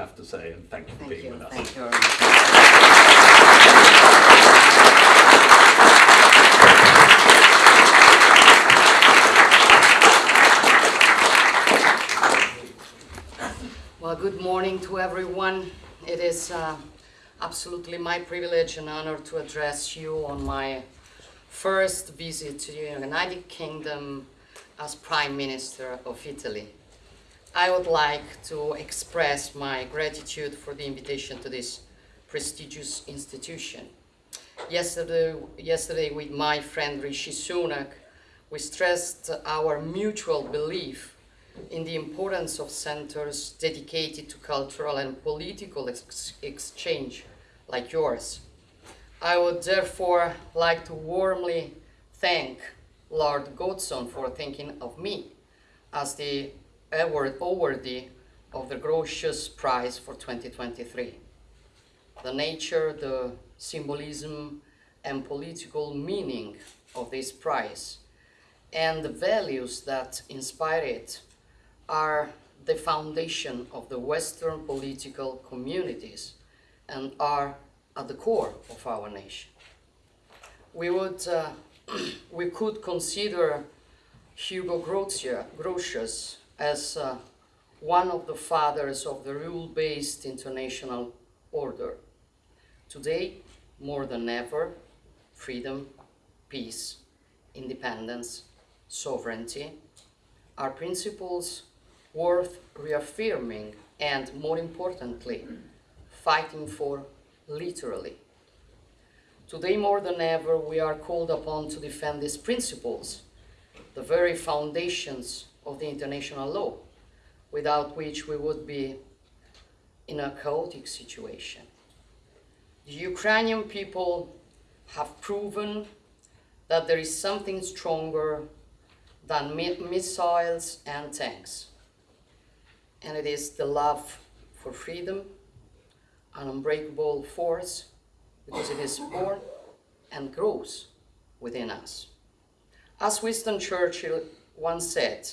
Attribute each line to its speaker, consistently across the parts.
Speaker 1: have to say, and thank you for
Speaker 2: Thank
Speaker 1: being
Speaker 2: you.
Speaker 1: with us.
Speaker 2: Thank you very much. Well, good morning to everyone. It is uh, absolutely my privilege and honor to address you on my first visit to the United Kingdom as Prime Minister of Italy. I would like to express my gratitude for the invitation to this prestigious institution. Yesterday, yesterday with my friend Rishi Sunak, we stressed our mutual belief in the importance of centers dedicated to cultural and political ex- exchange like yours. I would therefore like to warmly thank Lord Godson for thinking of me as the awardee of the Grotius Prize for 2023. The nature, the symbolism, and political meaning of this prize and the values that inspire it are the foundation of the Western political communities and are at the core of our nation. We would, uh, we could consider Hugo Grotius as uh, one of the fathers of the rule-based international order. Today, more than ever, freedom, peace, independence, sovereignty are principles worth reaffirming and, more importantly, fighting for literally. Today, more than ever, we are called upon to defend these principles, the very foundations of the international law, without which we would be in a chaotic situation. The Ukrainian people have proven that there is something stronger than mi- missiles and tanks. And it is the love for freedom, an unbreakable force, because it is born and grows within us. As Winston Churchill once said,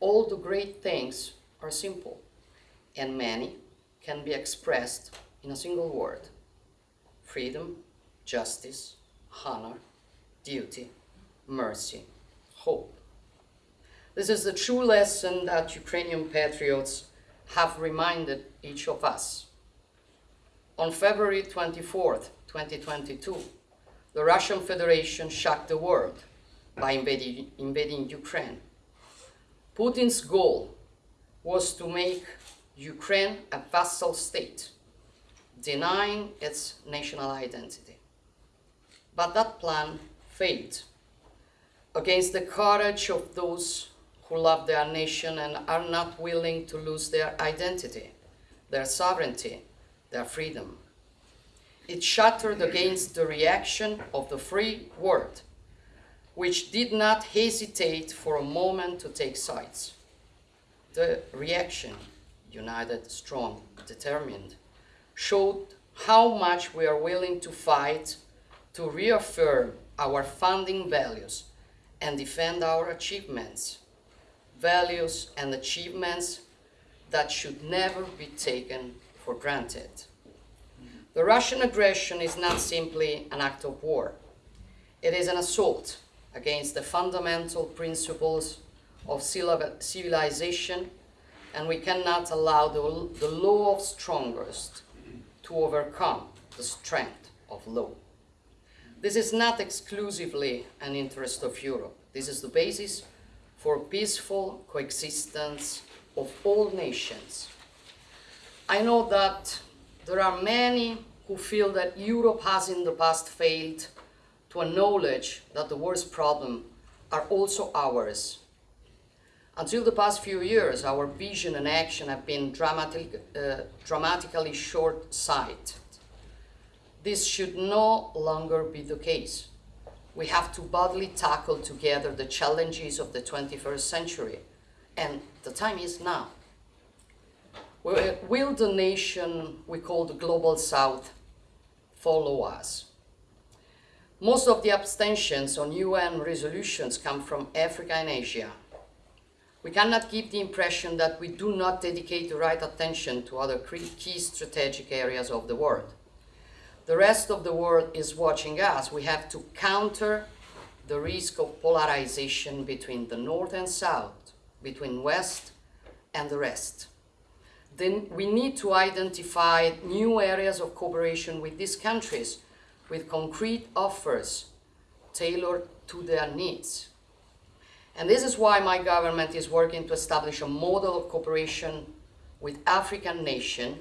Speaker 2: all the great things are simple, and many can be expressed in a single word freedom, justice, honor, duty, mercy, hope. This is the true lesson that Ukrainian patriots have reminded each of us. On February 24th, 2022, the Russian Federation shocked the world by invading, invading Ukraine. Putin's goal was to make Ukraine a vassal state, denying its national identity. But that plan failed against the courage of those who love their nation and are not willing to lose their identity, their sovereignty, their freedom. It shattered against the reaction of the free world, which did not hesitate for a moment to take sides. The reaction, united, strong, determined, showed how much we are willing to fight to reaffirm our founding values and defend our achievements, values and achievements that should never be taken for granted. The Russian aggression is not simply an act of war. It is an assault against the fundamental principles of civilization, and we cannot allow the, the law of strongest to overcome the strength of law. This is not exclusively an interest of Europe. This is the basis for peaceful coexistence of all nations. I know that there are many who feel that Europe has in the past failed to acknowledge that the world's problems are also ours. Until the past few years, our vision and action have been dramatic, uh, dramatically short-sighted. This should no longer be the case. We have to boldly tackle together the challenges of the 21st century, and the time is now. Will will the nation we call the Global South follow us? Most of the abstentions on UN resolutions come from Africa and Asia. We cannot give the impression that we do not dedicate the right attention to other key strategic areas of the world. The rest of the world is watching us. We have to counter the risk of polarization between the North and South, between West and the rest. Then we need to identify new areas of cooperation with these countries with concrete offers tailored to their needs. And this is why my government is working to establish a model of cooperation with African nations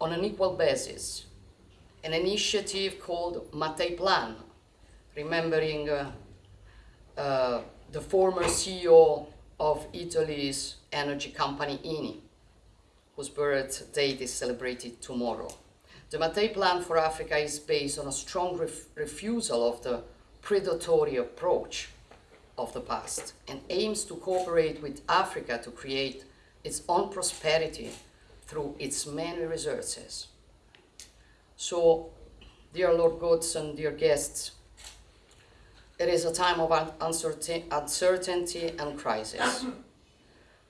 Speaker 2: on an equal basis. An initiative called Mattei Plan, remembering uh, uh, the former CEO of Italy's energy company Eni, whose birth date is celebrated tomorrow. The Mattei Plan for Africa is based on a strong ref refusal of the predatory approach of the past and aims to cooperate with Africa to create its own prosperity through its many resources. So, dear Lord Godson, dear guests, it is a time of uncertainty and crisis,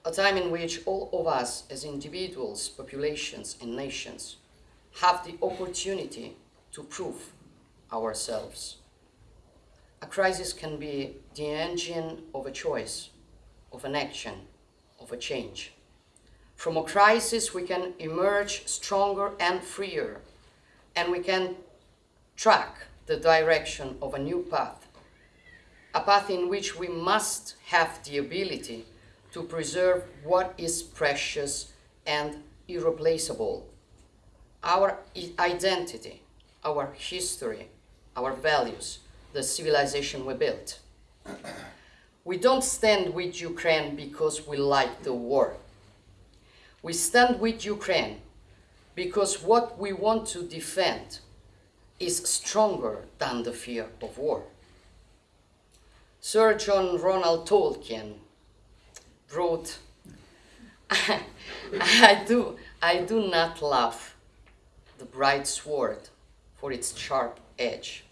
Speaker 2: a time in which all of us as individuals, populations and nations have the opportunity to prove ourselves. A crisis can be the engine of a choice, of an action, of a change. From a crisis, we can emerge stronger and freer, and we can track the direction of a new path, a path in which we must have the ability to preserve what is precious and irreplaceable, our identity, our history, our values, the civilization we built. We don't stand with Ukraine because we like the war. We stand with Ukraine because what we want to defend is stronger than the fear of war. Sir John Ronald Tolkien wrote, I do, I do not love the bright sword for its sharp edge,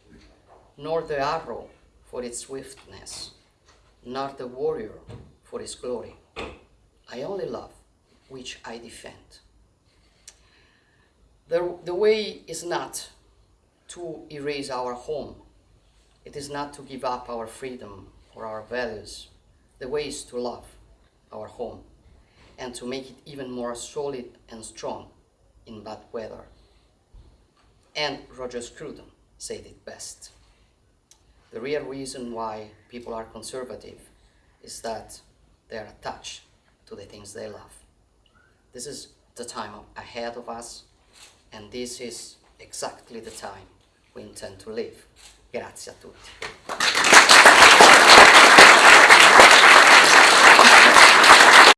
Speaker 2: nor the arrow for its swiftness, nor the warrior for his glory. I only love which I defend. The, the way is not to erase our home. It is not to give up our freedom or our values. The way is to love our home and to make it even more solid and strong in bad weather. And Roger Scruton said it best. The real reason why people are conservative is that they are attached to the things they love. This is the time ahead of us, and this is exactly the time we intend to live. Grazie a tutti.